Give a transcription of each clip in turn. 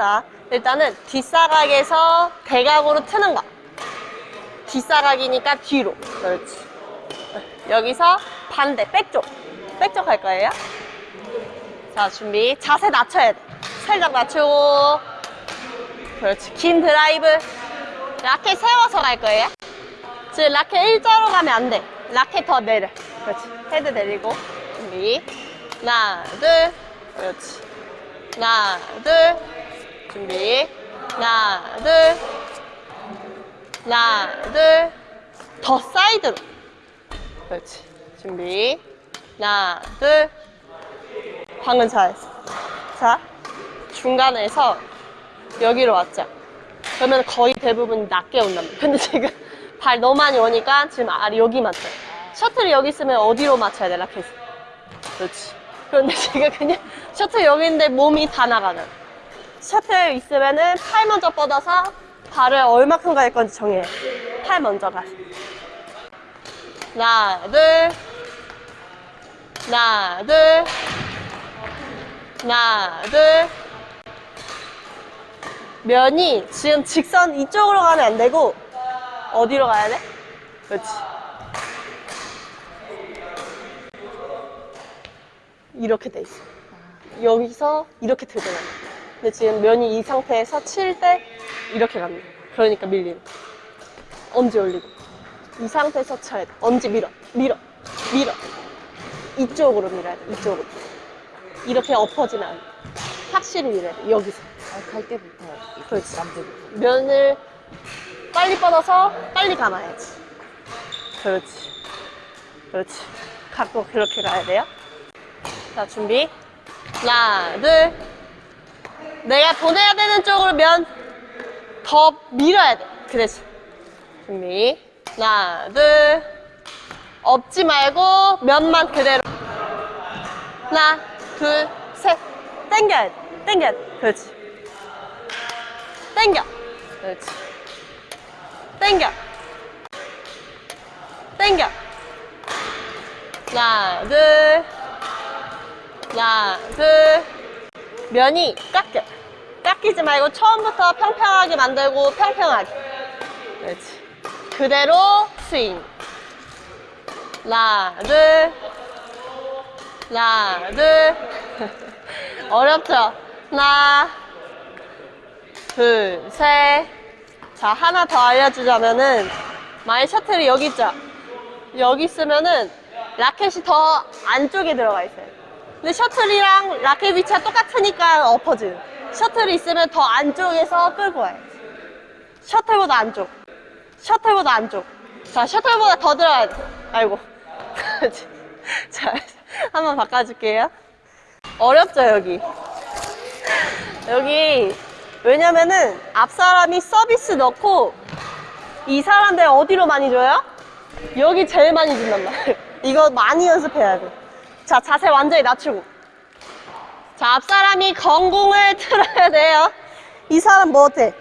자, 일단은 뒷사각에서 대각으로 트는 거. 뒷사각이니까 뒤로. 그렇지. 여기서 반대, 백쪽. 백쪽 할 거예요. 자, 준비. 자세 낮춰야 돼. 살짝 낮추고. 그렇지. 긴 드라이브. 라켓 세워서 갈 거예요. 지금 라켓 일자로 가면 안 돼. 라켓 더 내려. 그렇지. 헤드 내리고. 준비. 하나, 둘. 그렇지. 하나, 둘. 준비. 하나, 둘. 하나, 둘. 더 사이드로. 그렇지. 준비. 하나, 둘. 방금 잘했어. 자, 중간에서 여기로 왔죠. 그러면 거의 대부분 낮게 온단 말이야. 근데 지금 발 너무 많이 오니까 지금 아, 여기 맞춰. 셔틀이 여기 있으면 어디로 맞춰야 돼, 라켓? 그렇지. 그런데 지금 그냥 셔틀 여기 있는데 몸이 다 나가는. 셔틀 있으면은 팔 먼저 뻗어서 발을 얼마큼 갈 건지 정해. 팔 먼저 가. 하나, 둘. 하나, 둘. 하나, 둘. 면이 지금 직선 이쪽으로 가면 안 되고 어디로 가야 돼? 그렇지. 이렇게 돼 있어. 여기서 이렇게 들고 가는 거야. 근데 지금 면이 이 상태에서 칠 때 이렇게 갑니다. 그러니까 거야. 엄지 올리고. 이 상태에서 쳐야 돼. 엄지 밀어. 밀어. 밀어. 이쪽으로 밀어야 돼. 이쪽으로. 이렇게 엎어지면 안 돼. 확실히 밀어야 돼. 여기서. 아, 갈 때부터 그렇지. 남들부터 면을 빨리 뻗어서 빨리 감아야지. 그렇지. 그렇지. 갖고 그렇게 가야 돼요. 자, 준비. 하나, 둘. 내가 보내야 되는 쪽으로 면 더 밀어야 돼. 그렇지. 준비. 하나, 둘. 엎지 말고 면만 그대로. 하나, 둘, 셋. 당겨야 돼. 당겨야 돼. 그렇지. 당겨. 그렇지. 당겨. 당겨. 하나, 둘. 하나, 둘. 면이 깎여. 깎이지 말고 처음부터 평평하게 만들고 평평하게. 그렇지. 그대로 스윙. 하나, 둘. 어렵죠? 하나, 둘, 셋. 자, 하나 더 알려주자면은, 만약 셔틀이 여기 있죠? 여기 있으면은, 라켓이 더 안쪽에 들어가 있어요. 근데 셔틀이랑 라켓 위치가 똑같으니까 엎어지는. 셔틀이 있으면 더 안쪽에서 끌고 와요. 셔틀보다 안쪽. 셔틀보다 안쪽. 자, 셔틀보다 더 들어가야 돼. 아이고. 자, 한번 바꿔줄게요. 어렵죠, 여기. 여기 왜냐면은 앞 사람이 서비스 넣고 이 사람들 어디로 많이 줘요? 여기 제일 많이 준단 말이에요. 이거 많이 연습해야 돼. 자, 자세 완전히 낮추고. 자, 앞 사람이 건공을 틀어야 돼요. 이 사람 뭐 어때?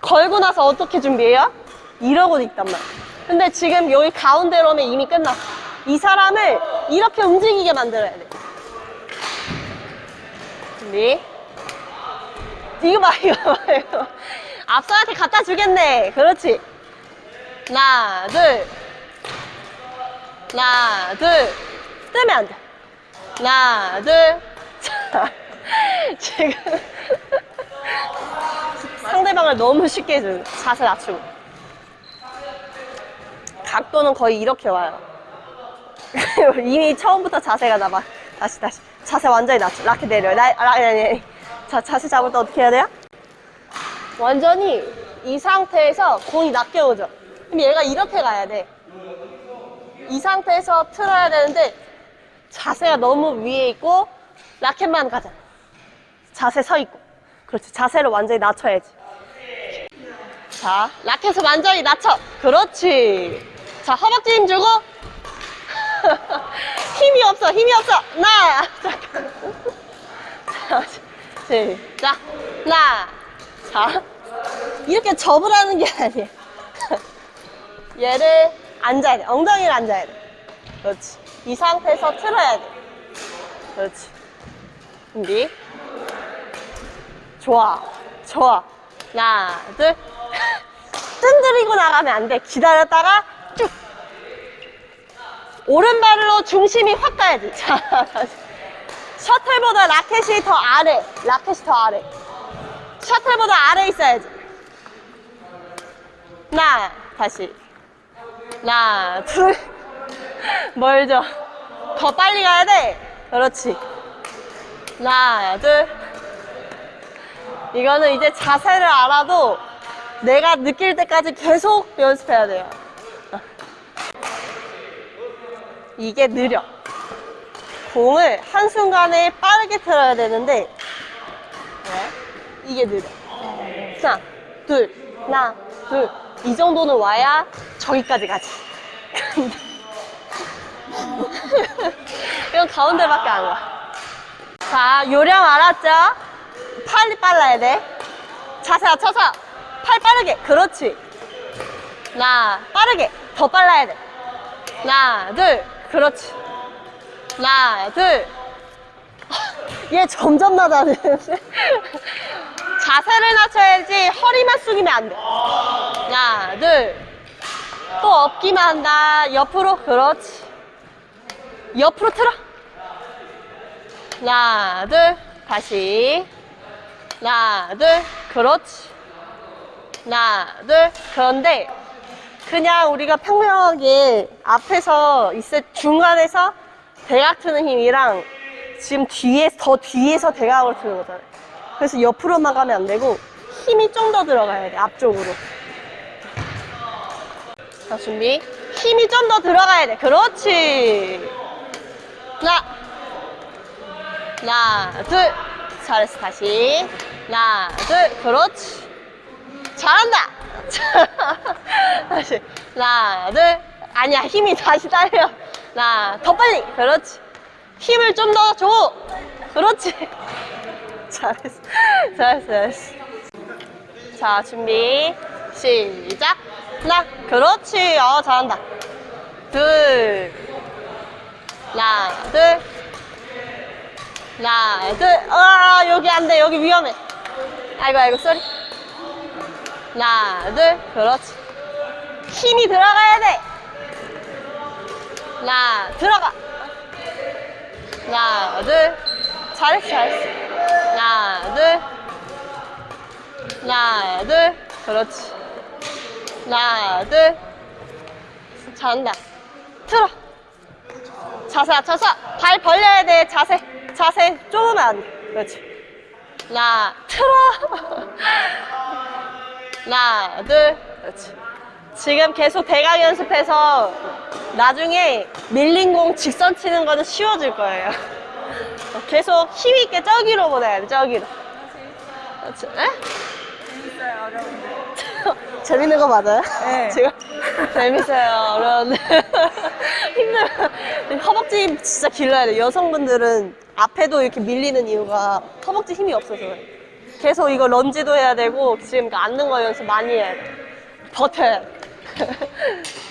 걸고 나서 어떻게 준비해요? 이러고 있단 말이야. 근데 지금 여기 가운데로 오면 이미 끝났어. 이 사람을 이렇게 움직이게 만들어야 돼. 준비. 이거 봐, 이거 봐, 이거. 봐. 앞사람한테 갖다 주겠네. 그렇지. 하나, 둘. 하나, 둘. 뜨면 안 돼. 하나, 둘. 자, 지금. 상대방을 너무 쉽게 해줘요. 자세 낮추고. 각도는 거의 이렇게 와요. 이미 처음부터 자세가 나봐. 다시, 다시. 자세 완전히 낮춰. 라켓 내려. 나, 라, 아니, 아니. 자, 자세 잡을 때 어떻게 해야 돼요? 완전히 이 상태에서 공이 낮게 오죠. 그럼 얘가 이렇게 가야 돼. 이 상태에서 틀어야 되는데 자세가 너무 위에 있고 라켓만 가자. 자세 서 있고. 그렇지. 자세를 완전히 낮춰야지. 자, 라켓을 완전히 낮춰. 그렇지. 자, 허벅지 힘 주고. 힘이 없어, 힘이 없어. 하나, 잠깐. 자, 시작. 하나. 자, 이렇게 접으라는 게 아니야. 얘를 앉아야 돼. 엉덩이를 앉아야 돼. 그렇지. 이 상태에서 틀어야 돼. 그렇지. 준비. 좋아. 좋아. 하나, 둘. 뜬들이고 나가면 안 돼. 기다렸다가 쭉. 오른발로 중심이 확 가야지. 자. 셔틀보다 라켓이 더 아래. 라켓이 더 아래. 셔틀보다 아래 있어야지. 하나, 다시. 하나, 둘. 멀죠? 더 빨리 가야 돼. 그렇지. 하나, 둘. 이거는 이제 자세를 알아도 내가 느낄 때까지 계속 연습해야 돼요. 이게 느려. 공을 한순간에 빠르게 틀어야 되는데, 네. 이게 느려. 하나, 둘, 하나, 둘. 이 정도는 와야 저기까지 가지. 이건 가운데밖에 안 가. 자, 요령 알았죠? 팔이 빨라야 돼. 자세 맞춰서 팔 빠르게. 그렇지. 하나, 빠르게. 더 빨라야 돼. 하나, 둘. 그렇지. 하나, 둘. 얘 점점 낮아지는데. 자세를 낮춰야지 허리만 숙이면 안 돼. 하나, 둘. 또 업기만 한다. 옆으로. 그렇지. 옆으로 틀어. 하나, 둘. 다시. 하나, 둘. 그렇지. 하나, 둘. 그런데 그냥 우리가 평명하게 앞에서 있을 중간에서 대각 트는 힘이랑 지금 뒤에 더 뒤에서 대각으로 트는 거잖아요. 그래서 옆으로만 가면 안 되고 힘이 좀 더 들어가야 돼 앞쪽으로. 자 준비. 힘이 좀 더 들어가야 돼. 그렇지. 하나, 하나, 둘. 잘했어 다시. 하나, 둘. 그렇지. 잘한다. 다시. 하나, 둘. 아니야 힘이 다시 딸려. 하나, 더 빨리. 그렇지. 힘을 좀 더 줘. 그렇지. 잘했어. 잘했어. 잘했어. 자, 준비. 시작. 하나. 그렇지. 어, 잘한다. 둘. 하나, 둘. 하나, 둘. 아, 여기 안 돼. 여기 위험해. 아이고, 아이고, 쏘리. 하나, 둘. 그렇지. 힘이 들어가야 돼. 하나, 들어가. 하나, 둘. 잘했어, 잘했어. 하나, 둘. 하나, 둘. 그렇지. 하나, 둘. 잘한다. 틀어. 자세 맞춰서 발 벌려야 돼. 자세. 자세 돼. 그렇지. 하나, 틀어. 하나, 둘. 그렇지. 지금 계속 대각 연습해서 나중에 밀린 공 직선 치는 거는 쉬워질 거예요. 계속 힘 있게 저기로 보내야 돼, 저기로. 그렇지. 에? 재밌어요, 어려운데. 재밌는 거 맞아요? 네. 지금 재밌어요. 어려운데 힘들어. 허벅지 진짜 길러야 돼. 여성분들은 앞에도 이렇게 밀리는 이유가 허벅지 힘이 없어서. 계속 이거 런지도 해야 되고 지금 앉는 거 연습 많이. 버텨야 돼.